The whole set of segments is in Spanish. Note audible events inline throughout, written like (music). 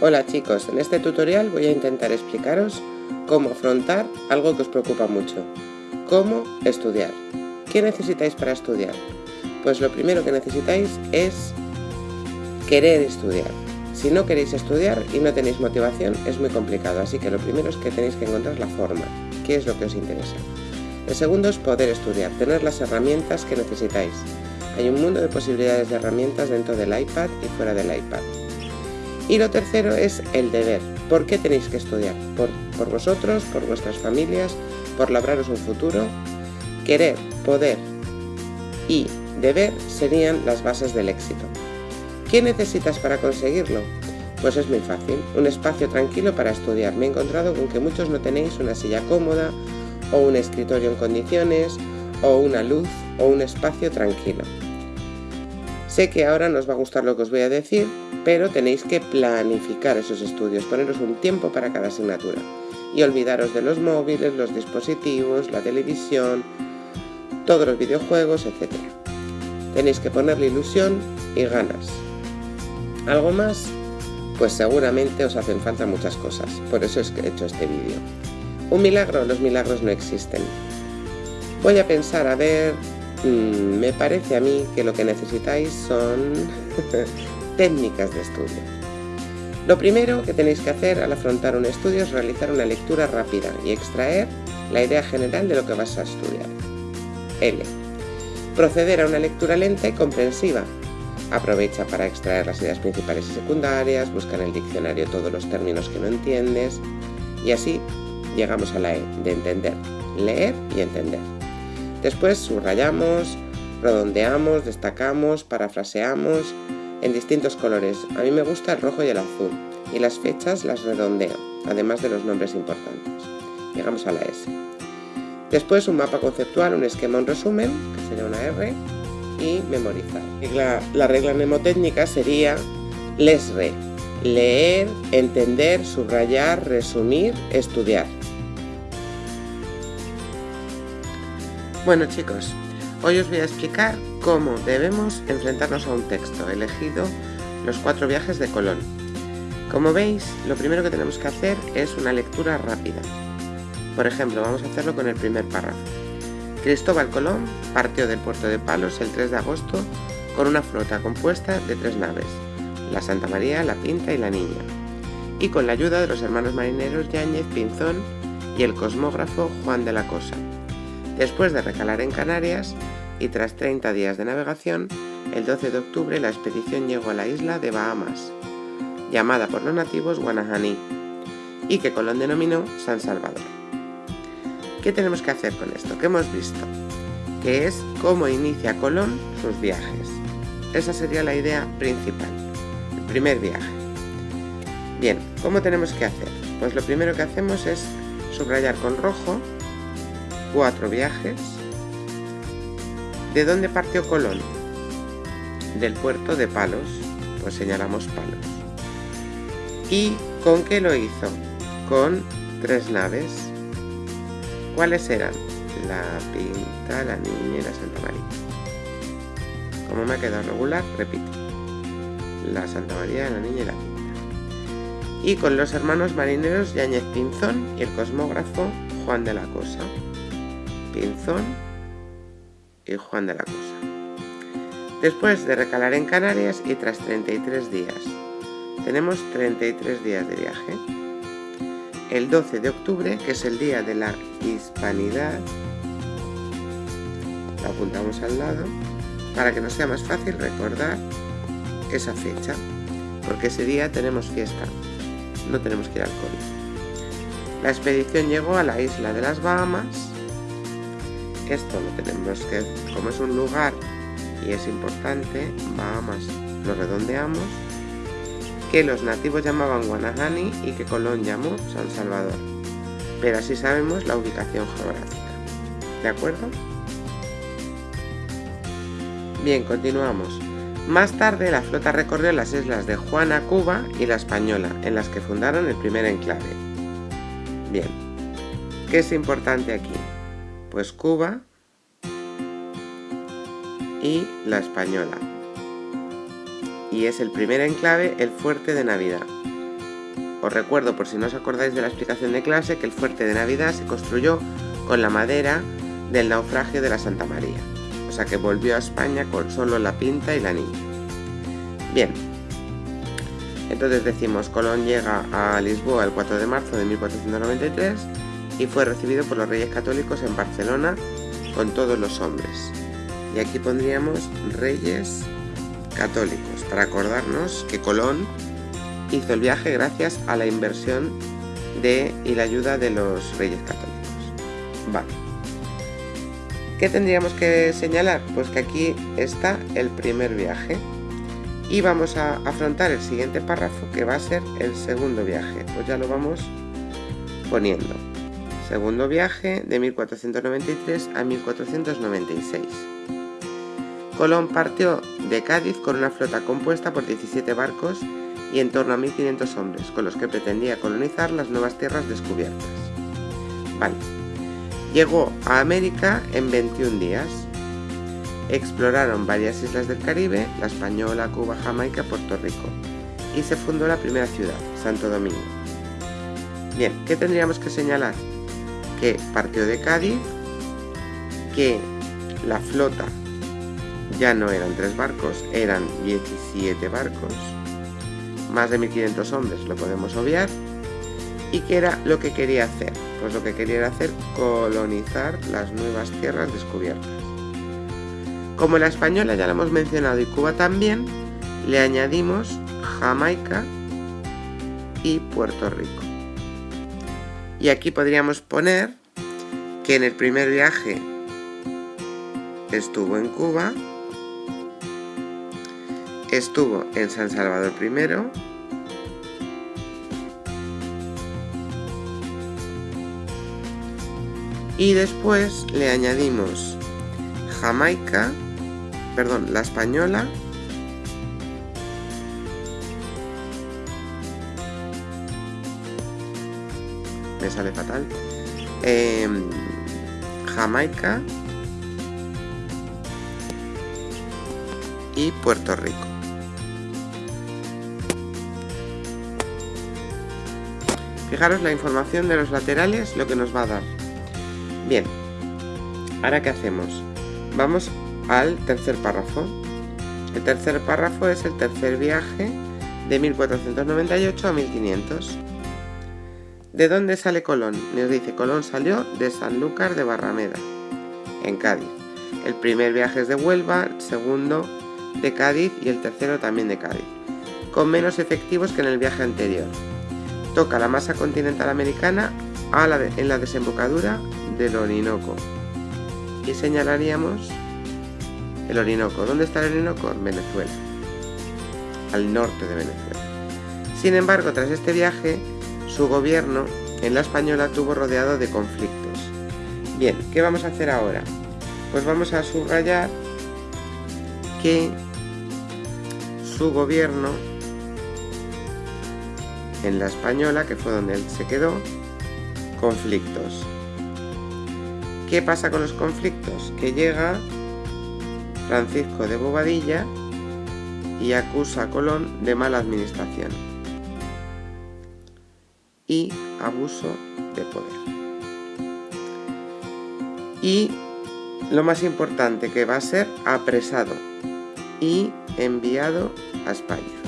Hola chicos, en este tutorial voy a intentar explicaros cómo afrontar algo que os preocupa mucho. Cómo estudiar. ¿Qué necesitáis para estudiar? Pues lo primero que necesitáis es querer estudiar. Si no queréis estudiar y no tenéis motivación es muy complicado, así que lo primero es que tenéis que encontrar la forma, qué es lo que os interesa. El segundo es poder estudiar, tener las herramientas que necesitáis. Hay un mundo de posibilidades de herramientas dentro del iPad y fuera del iPad. Y lo tercero es el deber. ¿Por qué tenéis que estudiar? Por, por vosotros, por vuestras familias, por labraros un futuro. Querer, poder y deber serían las bases del éxito. ¿Qué necesitas para conseguirlo? Pues es muy fácil, un espacio tranquilo para estudiar. Me he encontrado con que muchos no tenéis una silla cómoda, o un escritorio en condiciones, o una luz, o un espacio tranquilo. Sé que ahora no os va a gustar lo que os voy a decir, pero tenéis que planificar esos estudios, poneros un tiempo para cada asignatura y olvidaros de los móviles, los dispositivos, la televisión, todos los videojuegos, etc. Tenéis que ponerle ilusión y ganas. ¿Algo más? Pues seguramente os hacen falta muchas cosas, por eso es que he hecho este vídeo. ¿Un milagro? Los milagros no existen. Voy a pensar a ver Mm, me parece a mí que lo que necesitáis son (laughs) técnicas de estudio. Lo primero que tenéis que hacer al afrontar un estudio es realizar una lectura rápida y extraer la idea general de lo que vas a estudiar. L. Proceder a una lectura lenta y comprensiva. Aprovecha para extraer las ideas principales y secundarias, busca en el diccionario todos los términos que no entiendes y así llegamos a la E de entender, leer y entender. Después subrayamos, redondeamos, destacamos, parafraseamos en distintos colores. A mí me gusta el rojo y el azul y las fechas las redondeo, además de los nombres importantes. Llegamos a la S. Después un mapa conceptual, un esquema, un resumen, que sería una R, y memorizar. La, la regla mnemotécnica sería lesre, leer, entender, subrayar, resumir, estudiar. Bueno chicos, hoy os voy a explicar cómo debemos enfrentarnos a un texto elegido los cuatro viajes de Colón. Como veis, lo primero que tenemos que hacer es una lectura rápida. Por ejemplo, vamos a hacerlo con el primer párrafo. Cristóbal Colón partió del puerto de Palos el 3 de agosto con una flota compuesta de tres naves, la Santa María, la Pinta y la Niña, y con la ayuda de los hermanos marineros Yáñez Pinzón y el cosmógrafo Juan de la Cosa. Después de recalar en Canarias y tras 30 días de navegación, el 12 de octubre la expedición llegó a la isla de Bahamas, llamada por los nativos Guanajaní, y que Colón denominó San Salvador. ¿Qué tenemos que hacer con esto? ¿Qué hemos visto? Que es cómo inicia Colón sus viajes. Esa sería la idea principal, el primer viaje. Bien, ¿cómo tenemos que hacer? Pues lo primero que hacemos es subrayar con rojo cuatro viajes. ¿De dónde partió Colón? Del puerto de Palos, pues señalamos Palos. ¿Y con qué lo hizo? Con tres naves. ¿Cuáles eran? La Pinta, la Niña y la Santa María. Como me ha quedado regular, repito. La Santa María, la Niña y la Pinta. Y con los hermanos marineros Yáñez Pinzón y el cosmógrafo Juan de la Cosa. Pinzón y Juan de la Cosa. Después de recalar en Canarias y tras 33 días, tenemos 33 días de viaje. El 12 de octubre, que es el día de la Hispanidad, lo apuntamos al lado, para que nos sea más fácil recordar esa fecha, porque ese día tenemos fiesta, no tenemos que ir al cole. La expedición llegó a la isla de las Bahamas, esto lo tenemos que, como es un lugar y es importante, Bahamas lo redondeamos, que los nativos llamaban Guanahani y que Colón llamó San Salvador. Pero así sabemos la ubicación geográfica. ¿De acuerdo? Bien, continuamos. Más tarde la flota recorrió las islas de Juana, Cuba y La Española, en las que fundaron el primer enclave. Bien, ¿qué es importante aquí? Pues Cuba y la Española. Y es el primer enclave, el Fuerte de Navidad. os recuerdo, por si no os acordáis de la explicación de clase, que el fuerte de Navidad se construyó con la madera del naufragio de la Santa María. O sea que volvió a España con solo la pinta y la niña. Bien, entonces decimos, Colón llega a Lisboa el 4 de marzo de 1493 y fue recibido por los reyes católicos en Barcelona con todos los hombres. Y aquí pondríamos reyes católicos, para acordarnos que Colón hizo el viaje gracias a la inversión de y la ayuda de los reyes católicos. Vale. ¿Qué tendríamos que señalar? Pues que aquí está el primer viaje. Y vamos a afrontar el siguiente párrafo que va a ser el segundo viaje. Pues ya lo vamos poniendo. Segundo viaje de 1493 a 1496. Colón partió de Cádiz con una flota compuesta por 17 barcos y en torno a 1500 hombres, con los que pretendía colonizar las nuevas tierras descubiertas. Vale. Llegó a América en 21 días. Exploraron varias islas del Caribe, la Española, Cuba, Jamaica, Puerto Rico, y se fundó la primera ciudad, Santo Domingo. Bien, ¿qué tendríamos que señalar? Que partió de Cádiz, que la flota ya no eran tres barcos, eran 17 barcos, más de 1500 hombres, lo podemos obviar, y qué era lo que quería hacer. Pues lo que quería hacer colonizar las nuevas tierras descubiertas. Como la española ya la hemos mencionado y Cuba también, le añadimos Jamaica y Puerto Rico. Y aquí podríamos poner que en el primer viaje estuvo en Cuba, Estuvo en San Salvador primero. Y después le añadimos Jamaica, perdón, la española. Me sale fatal. Em, Jamaica y Puerto Rico. Fijaros la información de los laterales, lo que nos va a dar. Bien, ahora ¿qué hacemos? Vamos al tercer párrafo. El tercer párrafo es el tercer viaje de 1498 a 1500. ¿De dónde sale Colón? Nos dice, Colón salió de Sanlúcar de Barrameda, en Cádiz. El primer viaje es de Huelva, el segundo de Cádiz y el tercero también de Cádiz, con menos efectivos que en el viaje anterior toca la masa continental americana en la desembocadura del Orinoco. Y señalaríamos el Orinoco. ¿Dónde está el Orinoco? En Venezuela. Al norte de Venezuela. Sin embargo, tras este viaje, su gobierno en la española tuvo rodeado de conflictos. Bien, ¿qué vamos a hacer ahora? Pues vamos a subrayar que su gobierno en la española, que fue donde él se quedó, conflictos. ¿Qué pasa con los conflictos? Que llega Francisco de Bobadilla y acusa a Colón de mala administración y abuso de poder. Y lo más importante que va a ser apresado y enviado a España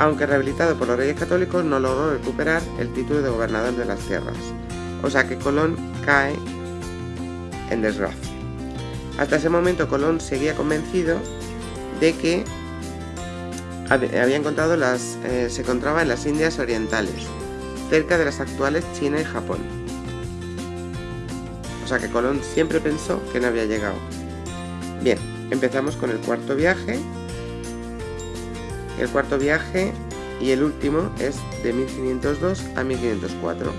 aunque rehabilitado por los reyes católicos no logró recuperar el título de gobernador de las tierras, o sea que Colón cae en desgracia. Hasta ese momento Colón seguía convencido de que había encontrado las, eh, se encontraba en las Indias Orientales, cerca de las actuales China y Japón. O sea que Colón siempre pensó que no había llegado. Bien, empezamos con el cuarto viaje, el cuarto viaje y el último es de 1502 a 1504.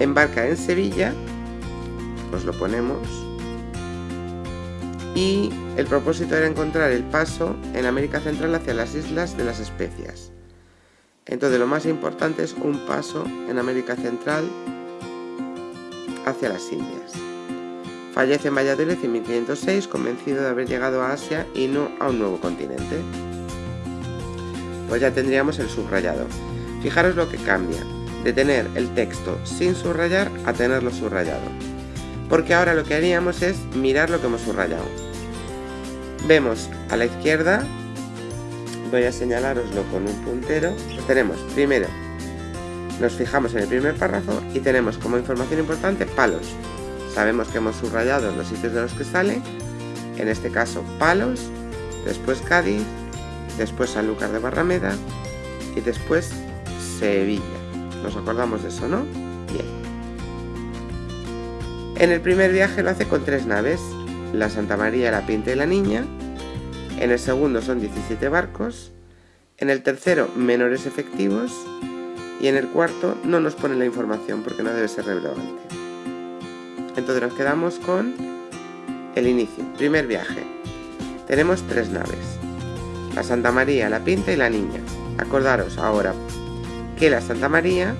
Embarca en Sevilla, pues lo ponemos, y el propósito era encontrar el paso en América Central hacia las Islas de las Especias. Entonces lo más importante es un paso en América Central hacia las Indias. Fallece en Valladolid en 1506 convencido de haber llegado a Asia y no a un nuevo continente pues ya tendríamos el subrayado. Fijaros lo que cambia, de tener el texto sin subrayar a tenerlo subrayado. Porque ahora lo que haríamos es mirar lo que hemos subrayado. Vemos a la izquierda, voy a señalaroslo con un puntero, tenemos primero, nos fijamos en el primer párrafo y tenemos como información importante palos. Sabemos que hemos subrayado los sitios de los que sale, en este caso palos, después Cádiz, después Sanlúcar de Barrameda y después Sevilla. Nos acordamos de eso, ¿no? Bien. En el primer viaje lo hace con tres naves, la Santa María, la Pinta y la Niña. En el segundo son 17 barcos. En el tercero, menores efectivos. Y en el cuarto no nos pone la información porque no debe ser relevante. Entonces nos quedamos con el inicio, primer viaje. Tenemos tres naves, la Santa María, la Pinta y la Niña. Acordaros ahora que la Santa María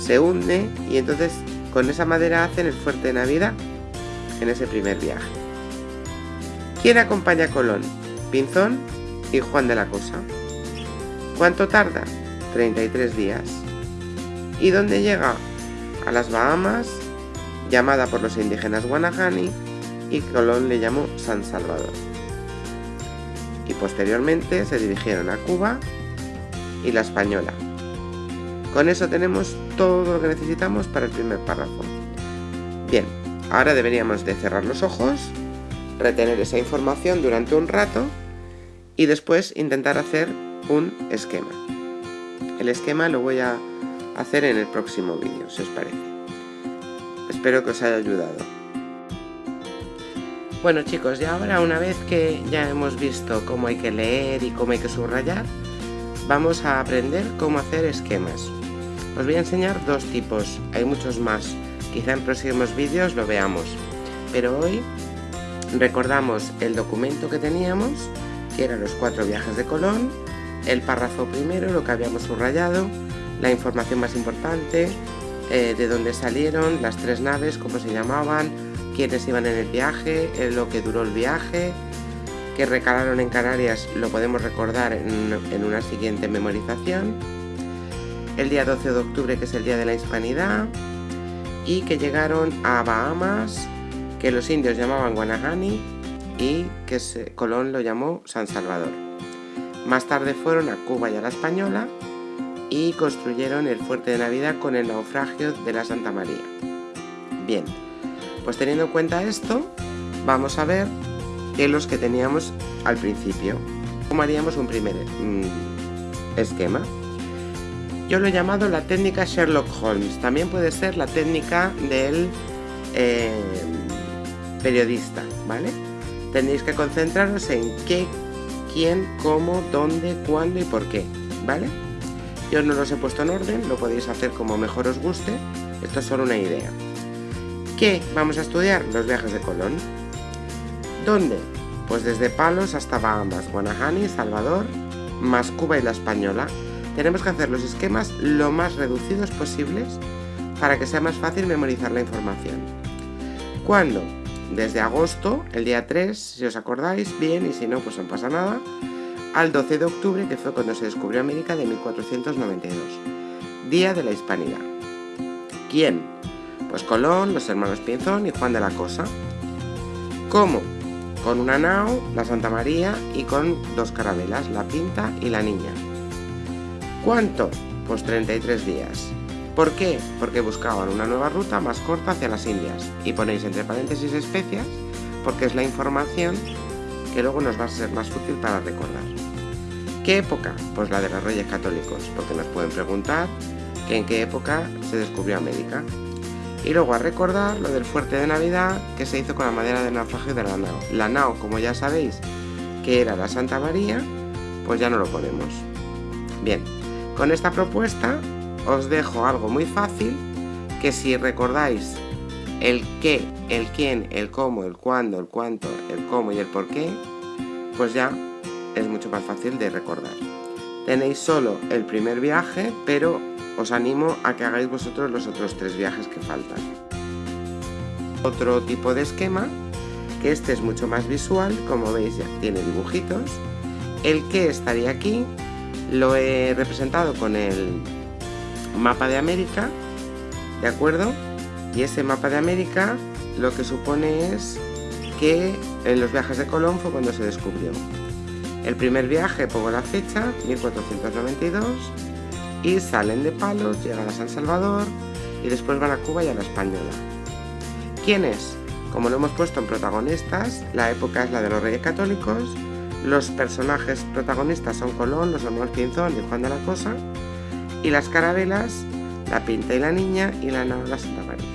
se hunde y entonces con esa madera hacen el fuerte de Navidad en ese primer viaje. ¿Quién acompaña a Colón? Pinzón y Juan de la Cosa. ¿Cuánto tarda? 33 días. ¿Y dónde llega? A las Bahamas, llamada por los indígenas Guanahani, y Colón le llamó San Salvador. Y posteriormente se dirigieron a Cuba y la Española. Con eso tenemos todo lo que necesitamos para el primer párrafo. Bien, ahora deberíamos de cerrar los ojos, retener esa información durante un rato y después intentar hacer un esquema. El esquema lo voy a hacer en el próximo vídeo, si os parece. Espero que os haya ayudado. Bueno chicos, y ahora una vez que ya hemos visto cómo hay que leer y cómo hay que subrayar, vamos a aprender cómo hacer esquemas. Os voy a enseñar dos tipos, hay muchos más, quizá en próximos vídeos lo veamos, pero hoy recordamos el documento que teníamos, que eran los cuatro viajes de Colón, el párrafo primero, lo que habíamos subrayado, la información más importante, eh, de dónde salieron, las tres naves, cómo se llamaban, quiénes iban en el viaje, eh, lo que duró el viaje, que recalaron en Canarias lo podemos recordar en, una siguiente memorización, el día 12 de octubre que es el día de la hispanidad, y que llegaron a Bahamas, que los indios llamaban Guanahani y que Colón lo llamó San Salvador. Más tarde fueron a Cuba y a la Española y construyeron el fuerte de Navidad con el naufragio de la Santa María. Bien, pues teniendo en cuenta esto, vamos a ver qué los que teníamos al principio. ¿Cómo haríamos un primer mm, esquema? Yo lo he llamado la técnica Sherlock Holmes. También puede ser la técnica del eh, periodista, ¿vale? Tenéis que concentraros en qué, quién, cómo, dónde, cuándo y por qué, ¿vale? Yo no los he puesto en orden, lo podéis hacer como mejor os guste. Esto es solo una idea. ¿Qué vamos a estudiar? Los viajes de Colón. ¿Dónde? Pues desde Palos hasta Bahamas, Guanahani, Salvador, más Cuba y la Española. Tenemos que hacer los esquemas lo más reducidos posibles para que sea más fácil memorizar la información. ¿Cuándo? Desde agosto, el día 3, si os acordáis, bien, y si no, pues no pasa nada, al 12 de octubre, que fue cuando se descubrió América de 1492, Día de la Hispanidad. ¿Quién? Pues Colón, los hermanos Pinzón y Juan de la Cosa. ¿Cómo? Con una nao, la Santa María y con dos carabelas, la Pinta y la Niña. ¿Cuánto? Pues 33 días. ¿Por qué? Porque buscaban una nueva ruta más corta hacia las Indias. Y ponéis entre paréntesis especias porque es la información que luego nos va a ser más útil para recordar. ¿Qué época? Pues la de los Reyes Católicos, porque nos pueden preguntar en qué época se descubrió América. Y luego a recordar lo del fuerte de Navidad que se hizo con la madera del naufragio de la nao. La nao, como ya sabéis, que era la Santa María, pues ya no lo ponemos. Bien, con esta propuesta os dejo algo muy fácil que si recordáis el qué, el quién, el cómo, el cuándo, el cuánto, el cómo y el por qué, pues ya es mucho más fácil de recordar. Tenéis solo el primer viaje, pero os animo a que hagáis vosotros los otros tres viajes que faltan. Otro tipo de esquema, que este es mucho más visual, como veis ya tiene dibujitos. El que estaría aquí, lo he representado con el mapa de América, ¿de acuerdo? Y ese mapa de América lo que supone es que en los viajes de Colón fue cuando se descubrió. El primer viaje, pongo la fecha, 1492, y salen de Palos, llegan a San Salvador y después van a Cuba y a la Española. ¿Quiénes? Como lo hemos puesto en protagonistas, la época es la de los Reyes Católicos, los personajes protagonistas son Colón, los hermanos Pinzón y Juan de la Cosa, y las carabelas, la Pinta y la Niña y la Nao la Santa María.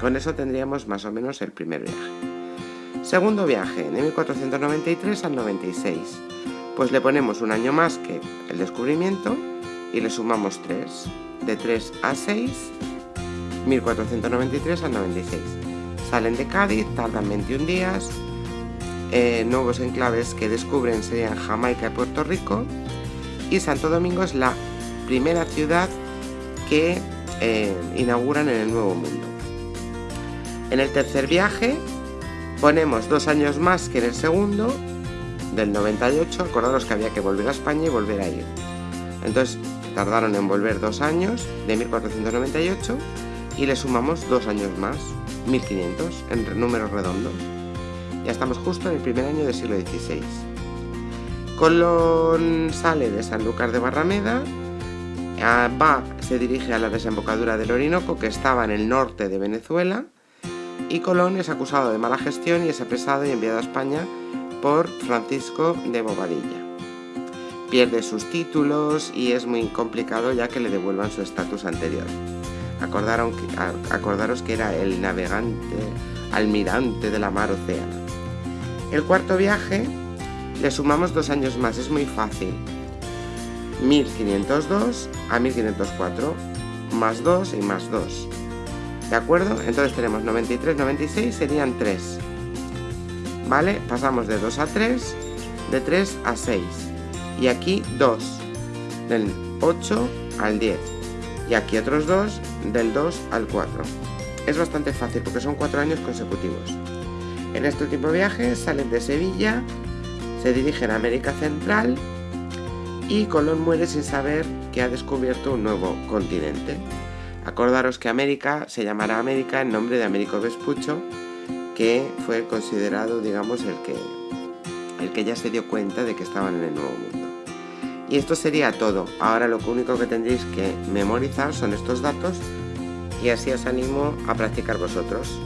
Con eso tendríamos más o menos el primer viaje. Segundo viaje, de 1493 al 96. Pues le ponemos un año más que el descubrimiento y le sumamos 3. De 3 a 6, 1493 al 96. Salen de Cádiz, tardan 21 días. Eh, nuevos enclaves que descubren serían Jamaica y Puerto Rico. Y Santo Domingo es la primera ciudad que eh, inauguran en el Nuevo Mundo. En el tercer viaje Ponemos dos años más que en el segundo, del 98, acordaros que había que volver a España y volver a ir. Entonces tardaron en volver dos años, de 1498, y le sumamos dos años más, 1500, en números redondos. Ya estamos justo en el primer año del siglo XVI. Colón sale de Sanlúcar de Barrameda, va, se dirige a la desembocadura del Orinoco, que estaba en el norte de Venezuela, y Colón es acusado de mala gestión y es apresado y enviado a España por Francisco de Bobadilla. Pierde sus títulos y es muy complicado ya que le devuelvan su estatus anterior. acordaros que era el navegante, almirante de la mar océana. El cuarto viaje le sumamos dos años más, es muy fácil. 1502 a 1504, más 2 y más 2. ¿De acuerdo? Entonces tenemos 93, 96 serían 3. ¿Vale? Pasamos de 2 a 3, de 3 a 6. Y aquí 2, del 8 al 10. Y aquí otros 2, del 2 al 4. Es bastante fácil porque son 4 años consecutivos. En este último viaje salen de Sevilla, se dirigen a América Central y Colón muere sin saber que ha descubierto un nuevo continente. Acordaros que América se llamará América en nombre de Américo Vespucho, que fue considerado, digamos, el que, el que ya se dio cuenta de que estaban en el Nuevo Mundo. Y esto sería todo. Ahora lo único que tendréis que memorizar son estos datos y así os animo a practicar vosotros.